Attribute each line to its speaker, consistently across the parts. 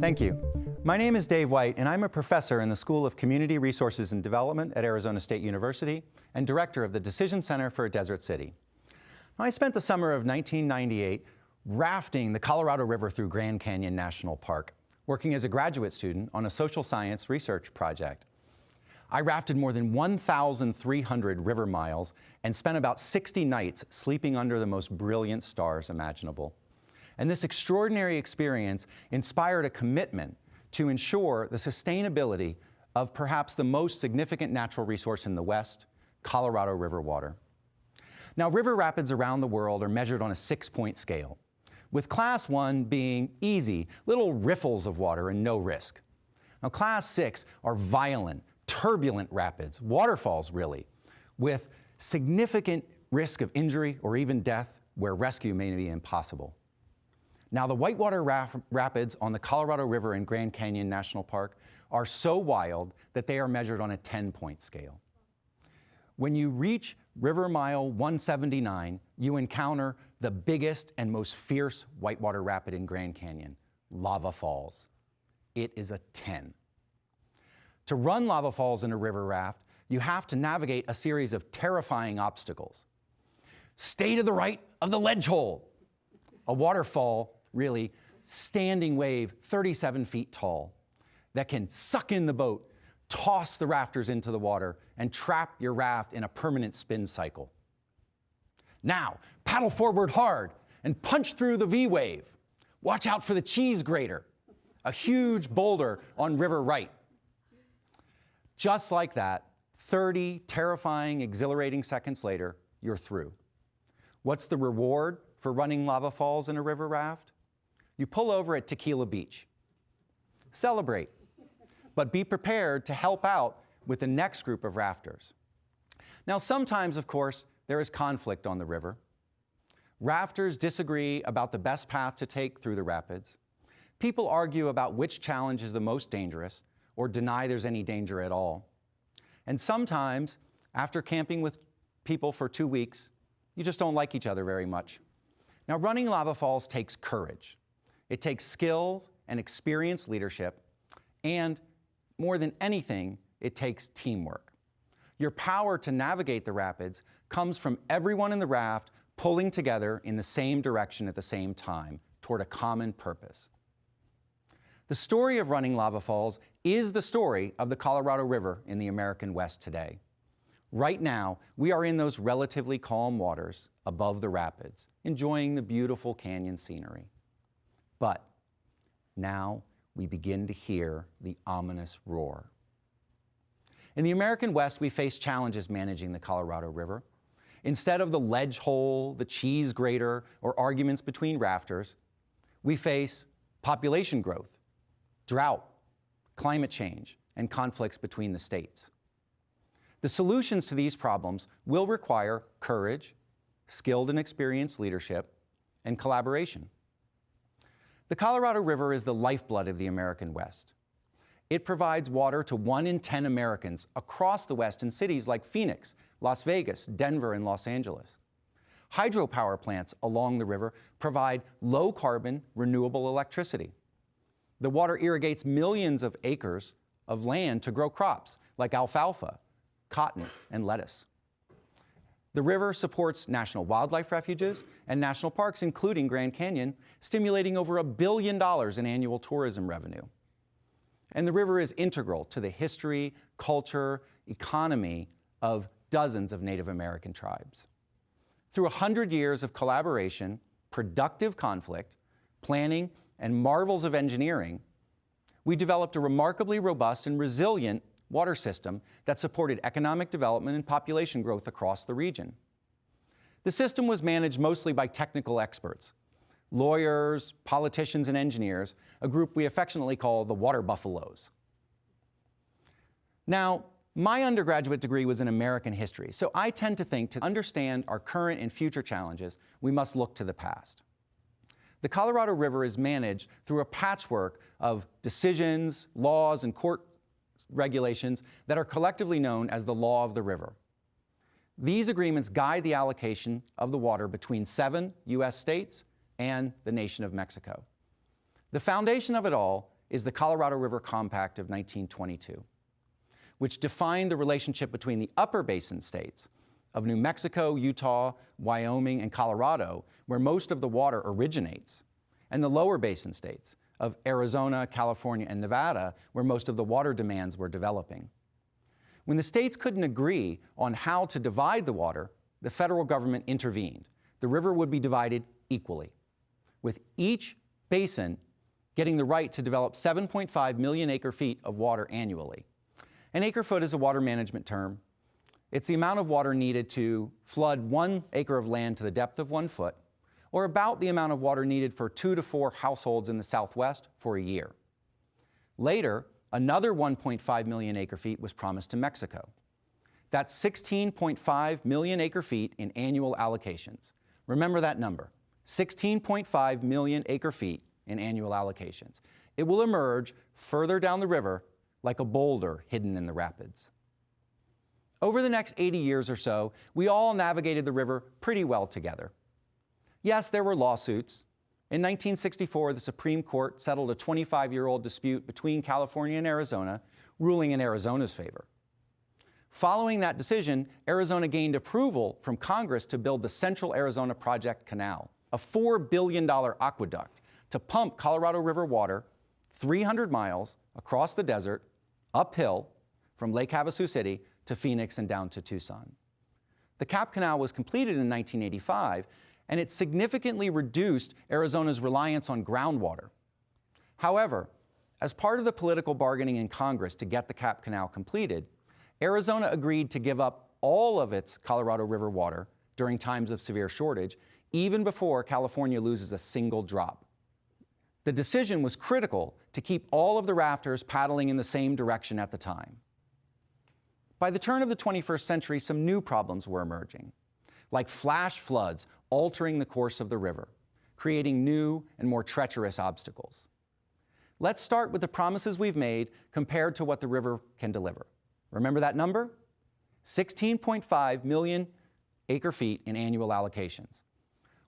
Speaker 1: Thank you. My name is Dave White, and I'm a professor in the School of Community Resources and Development at Arizona State University and director of the Decision Center for a Desert City. I spent the summer of 1998 rafting the Colorado River through Grand Canyon National Park, working as a graduate student on a social science research project. I rafted more than 1,300 river miles and spent about 60 nights sleeping under the most brilliant stars imaginable. And this extraordinary experience inspired a commitment to ensure the sustainability of perhaps the most significant natural resource in the West, Colorado River water. Now, river rapids around the world are measured on a six-point scale, with class one being easy, little riffles of water and no risk. Now, class six are violent, turbulent rapids, waterfalls really, with significant risk of injury or even death where rescue may be impossible. Now, the whitewater rapids on the Colorado River in Grand Canyon National Park are so wild that they are measured on a 10-point scale. When you reach River Mile 179, you encounter the biggest and most fierce whitewater rapid in Grand Canyon, Lava Falls. It is a 10. To run lava falls in a river raft, you have to navigate a series of terrifying obstacles. Stay to the right of the ledge hole, a waterfall really standing wave 37 feet tall that can suck in the boat, toss the rafters into the water, and trap your raft in a permanent spin cycle. Now, paddle forward hard and punch through the V wave. Watch out for the cheese grater, a huge boulder on River Right. Just like that, 30 terrifying, exhilarating seconds later, you're through. What's the reward for running lava falls in a river raft? You pull over at Tequila Beach. Celebrate, but be prepared to help out with the next group of rafters. Now, sometimes, of course, there is conflict on the river. Rafters disagree about the best path to take through the rapids. People argue about which challenge is the most dangerous or deny there's any danger at all. And sometimes, after camping with people for two weeks, you just don't like each other very much. Now, running lava falls takes courage. It takes skills and experienced leadership, and more than anything, it takes teamwork. Your power to navigate the rapids comes from everyone in the raft pulling together in the same direction at the same time toward a common purpose. The story of running lava falls is the story of the Colorado River in the American West today. Right now, we are in those relatively calm waters above the rapids, enjoying the beautiful canyon scenery. But now we begin to hear the ominous roar. In the American West, we face challenges managing the Colorado River. Instead of the ledge hole, the cheese grater, or arguments between rafters, we face population growth, drought, climate change, and conflicts between the states. The solutions to these problems will require courage, skilled and experienced leadership, and collaboration. The Colorado River is the lifeblood of the American West. It provides water to one in 10 Americans across the West in cities like Phoenix, Las Vegas, Denver, and Los Angeles. Hydropower plants along the river provide low carbon, renewable electricity. The water irrigates millions of acres of land to grow crops like alfalfa, cotton, and lettuce. The river supports national wildlife refuges and national parks, including Grand Canyon, stimulating over a billion dollars in annual tourism revenue. And the river is integral to the history, culture, economy of dozens of Native American tribes. Through a hundred years of collaboration, productive conflict, planning, and marvels of engineering, we developed a remarkably robust and resilient water system that supported economic development and population growth across the region. The system was managed mostly by technical experts, lawyers, politicians, and engineers, a group we affectionately call the water buffaloes. Now, my undergraduate degree was in American history, so I tend to think to understand our current and future challenges, we must look to the past. The Colorado River is managed through a patchwork of decisions, laws, and court regulations that are collectively known as the law of the river. These agreements guide the allocation of the water between seven U.S. states and the nation of Mexico. The foundation of it all is the Colorado River Compact of 1922, which defined the relationship between the upper basin states of New Mexico, Utah, Wyoming, and Colorado, where most of the water originates, and the lower basin states of Arizona, California, and Nevada, where most of the water demands were developing. When the states couldn't agree on how to divide the water, the federal government intervened. The river would be divided equally, with each basin getting the right to develop 7.5 million acre feet of water annually. An acre foot is a water management term. It's the amount of water needed to flood one acre of land to the depth of one foot, or about the amount of water needed for two to four households in the Southwest for a year. Later, another 1.5 million acre feet was promised to Mexico. That's 16.5 million acre feet in annual allocations. Remember that number, 16.5 million acre feet in annual allocations. It will emerge further down the river like a boulder hidden in the rapids. Over the next 80 years or so, we all navigated the river pretty well together. Yes, there were lawsuits. In 1964, the Supreme Court settled a 25-year-old dispute between California and Arizona, ruling in Arizona's favor. Following that decision, Arizona gained approval from Congress to build the Central Arizona Project Canal, a $4 billion aqueduct to pump Colorado River water 300 miles across the desert, uphill, from Lake Havasu City to Phoenix and down to Tucson. The Cap Canal was completed in 1985, and it significantly reduced Arizona's reliance on groundwater. However, as part of the political bargaining in Congress to get the Cap Canal completed, Arizona agreed to give up all of its Colorado River water during times of severe shortage, even before California loses a single drop. The decision was critical to keep all of the rafters paddling in the same direction at the time. By the turn of the 21st century, some new problems were emerging, like flash floods altering the course of the river, creating new and more treacherous obstacles. Let's start with the promises we've made compared to what the river can deliver. Remember that number? 16.5 million acre feet in annual allocations.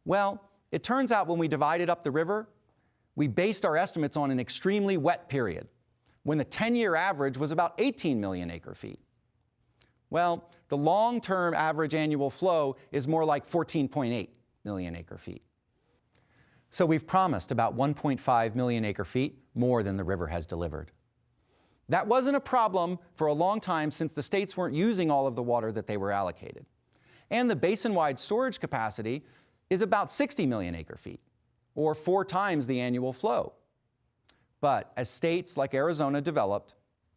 Speaker 1: Well, it turns out when we divided up the river, we based our estimates on an extremely wet period, when the 10-year average was about 18 million acre feet. Well, the long-term average annual flow is more like 14.8 million acre feet. So we've promised about 1.5 million acre feet more than the river has delivered. That wasn't a problem for a long time since the states weren't using all of the water that they were allocated. And the basin-wide storage capacity is about 60 million acre feet, or four times the annual flow. But as states like Arizona developed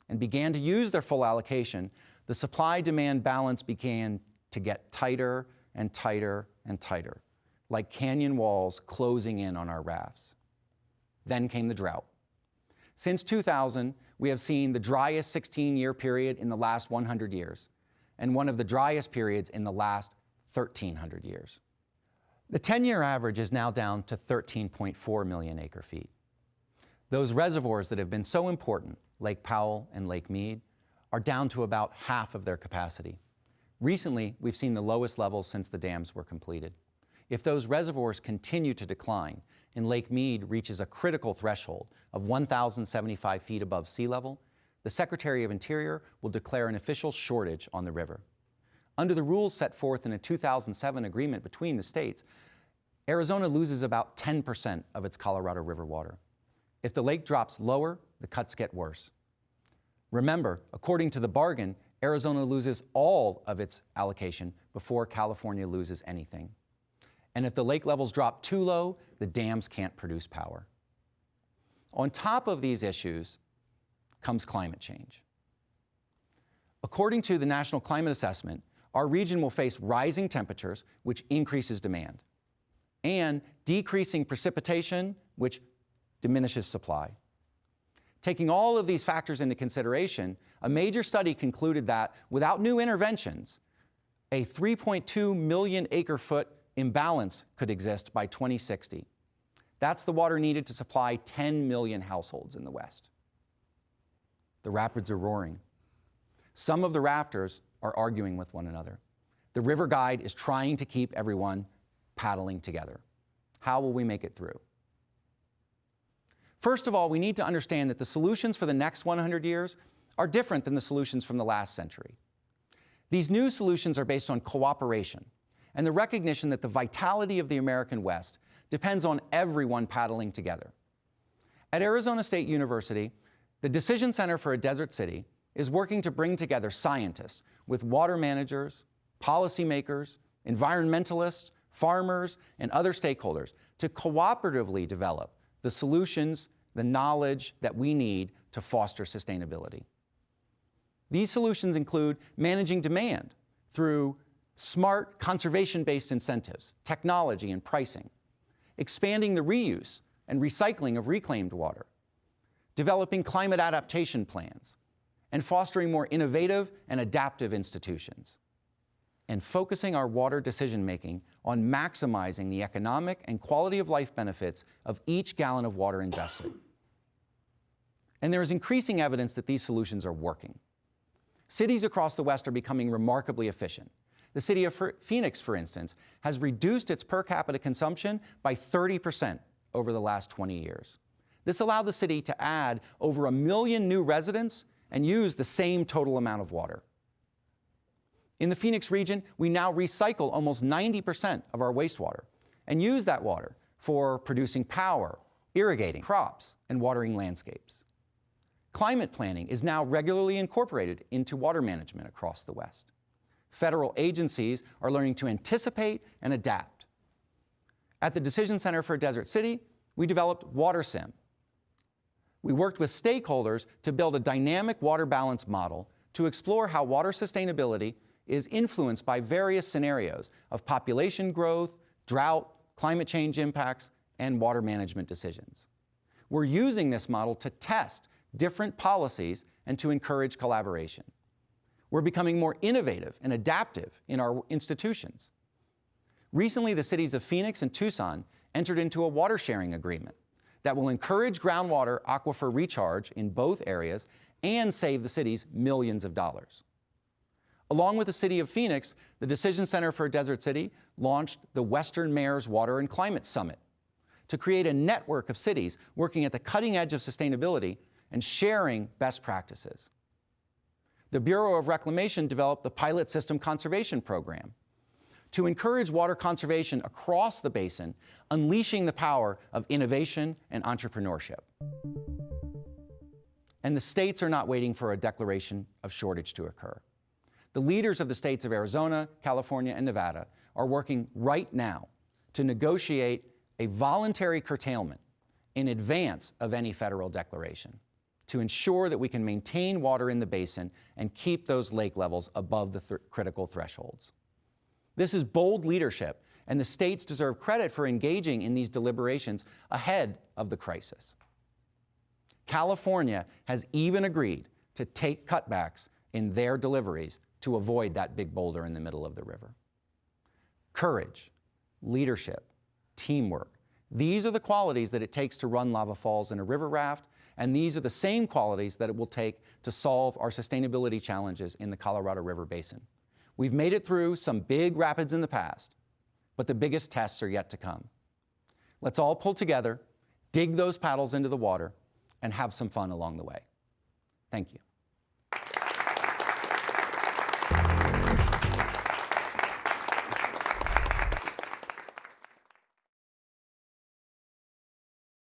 Speaker 1: and began to use their full allocation, the supply-demand balance began to get tighter and tighter and tighter, like canyon walls closing in on our rafts. Then came the drought. Since 2000, we have seen the driest 16-year period in the last 100 years, and one of the driest periods in the last 1,300 years. The 10-year average is now down to 13.4 million acre feet. Those reservoirs that have been so important, Lake Powell and Lake Mead, are down to about half of their capacity. Recently, we've seen the lowest levels since the dams were completed. If those reservoirs continue to decline and Lake Mead reaches a critical threshold of 1,075 feet above sea level, the Secretary of Interior will declare an official shortage on the river. Under the rules set forth in a 2007 agreement between the states, Arizona loses about 10% of its Colorado River water. If the lake drops lower, the cuts get worse. Remember, according to the bargain, Arizona loses all of its allocation before California loses anything. And if the lake levels drop too low, the dams can't produce power. On top of these issues comes climate change. According to the National Climate Assessment, our region will face rising temperatures, which increases demand, and decreasing precipitation, which diminishes supply. Taking all of these factors into consideration, a major study concluded that without new interventions, a 3.2 million acre foot imbalance could exist by 2060. That's the water needed to supply 10 million households in the West. The rapids are roaring. Some of the rafters are arguing with one another. The river guide is trying to keep everyone paddling together. How will we make it through? First of all, we need to understand that the solutions for the next 100 years are different than the solutions from the last century. These new solutions are based on cooperation and the recognition that the vitality of the American West depends on everyone paddling together. At Arizona State University, the Decision Center for a Desert City is working to bring together scientists with water managers, policymakers, environmentalists, farmers, and other stakeholders to cooperatively develop the solutions, the knowledge that we need to foster sustainability. These solutions include managing demand through smart conservation-based incentives, technology and pricing, expanding the reuse and recycling of reclaimed water, developing climate adaptation plans, and fostering more innovative and adaptive institutions, and focusing our water decision-making on maximizing the economic and quality of life benefits of each gallon of water invested. And there is increasing evidence that these solutions are working. Cities across the West are becoming remarkably efficient. The city of Phoenix, for instance, has reduced its per capita consumption by 30% over the last 20 years. This allowed the city to add over a million new residents and use the same total amount of water. In the Phoenix region, we now recycle almost 90% of our wastewater and use that water for producing power, irrigating crops, and watering landscapes. Climate planning is now regularly incorporated into water management across the West. Federal agencies are learning to anticipate and adapt. At the Decision Center for Desert City, we developed WaterSim. We worked with stakeholders to build a dynamic water balance model to explore how water sustainability is influenced by various scenarios of population growth, drought, climate change impacts, and water management decisions. We're using this model to test different policies and to encourage collaboration. We're becoming more innovative and adaptive in our institutions. Recently, the cities of Phoenix and Tucson entered into a water sharing agreement that will encourage groundwater aquifer recharge in both areas and save the cities millions of dollars. Along with the city of Phoenix, the Decision Center for Desert City launched the Western Mayors Water and Climate Summit to create a network of cities working at the cutting edge of sustainability and sharing best practices. The Bureau of Reclamation developed the Pilot System Conservation Program to encourage water conservation across the basin, unleashing the power of innovation and entrepreneurship. And the states are not waiting for a declaration of shortage to occur. The leaders of the states of Arizona, California, and Nevada are working right now to negotiate a voluntary curtailment in advance of any federal declaration to ensure that we can maintain water in the basin and keep those lake levels above the th critical thresholds. This is bold leadership, and the states deserve credit for engaging in these deliberations ahead of the crisis. California has even agreed to take cutbacks in their deliveries to avoid that big boulder in the middle of the river. Courage, leadership, teamwork. These are the qualities that it takes to run Lava Falls in a river raft, and these are the same qualities that it will take to solve our sustainability challenges in the Colorado River Basin. We've made it through some big rapids in the past, but the biggest tests are yet to come. Let's all pull together, dig those paddles into the water, and have some fun along the way. Thank you.